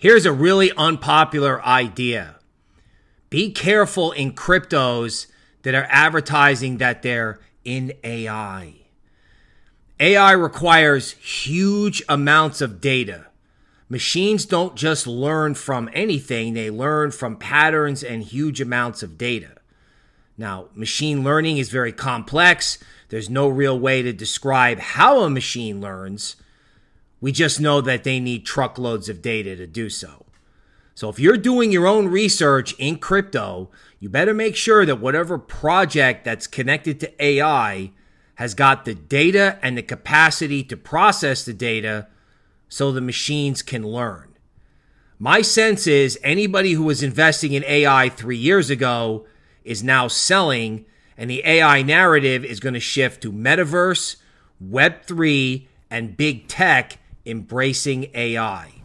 Here's a really unpopular idea be careful in cryptos that are advertising that they're in AI. AI requires huge amounts of data. Machines don't just learn from anything, they learn from patterns and huge amounts of data. Now, machine learning is very complex. There's no real way to describe how a machine learns. We just know that they need truckloads of data to do so. So if you're doing your own research in crypto, you better make sure that whatever project that's connected to AI has got the data and the capacity to process the data so the machines can learn. My sense is anybody who was investing in AI three years ago is now selling, and the AI narrative is going to shift to metaverse, Web3, and big tech embracing AI.